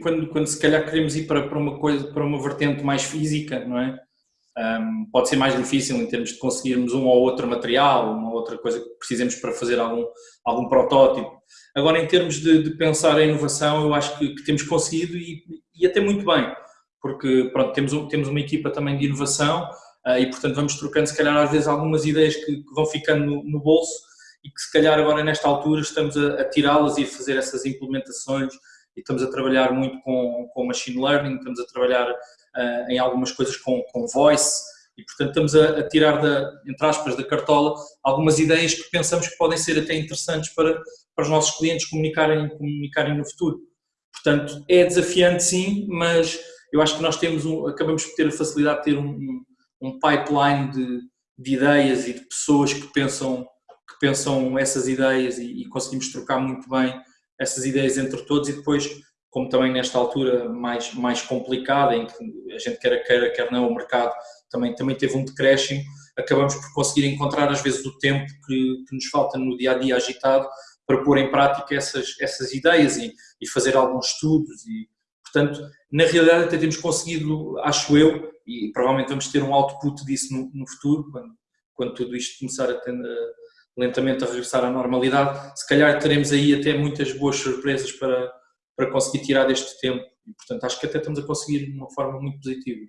quando, quando se calhar queremos ir para, para uma coisa, para uma vertente mais física, não é? Um, pode ser mais difícil em termos de conseguirmos um ou outro material, uma outra coisa que precisemos para fazer algum, algum protótipo. Agora, em termos de, de pensar em inovação, eu acho que, que temos conseguido e, e, até muito bem, porque pronto, temos, temos uma equipa também de inovação uh, e, portanto, vamos trocando, se calhar, às vezes, algumas ideias que, que vão ficando no, no, bolso e que, se calhar, agora, nesta altura, estamos a, a tirá-las e a fazer essas implementações e estamos a trabalhar muito com, com machine learning, estamos a trabalhar uh, em algumas coisas com, com voice e, portanto, estamos a, a, tirar, da, entre aspas, da cartola algumas ideias que pensamos que podem ser até interessantes para, para os nossos clientes comunicarem, comunicarem no futuro. Portanto, é desafiante sim, mas eu acho que nós temos um, acabamos por ter a facilidade de ter um, um pipeline de, de, ideias e de pessoas que pensam, que pensam essas ideias e, e conseguimos trocar muito bem essas ideias entre todos e depois, como também nesta altura mais, mais complicada, em que a gente quer queira, quer não, o mercado também, também teve um decréscimo, acabamos por conseguir encontrar às vezes o tempo que, que nos falta no dia a dia agitado para pôr em prática essas, essas ideias e, e fazer alguns estudos e, portanto, na realidade até temos conseguido, acho eu, e provavelmente vamos ter um output disso no, no futuro, quando, quando tudo isto começar a, ter, lentamente a regressar à normalidade, se calhar teremos aí até muitas boas surpresas para, para conseguir tirar deste tempo e, portanto, acho que até estamos a conseguir de uma forma muito positiva.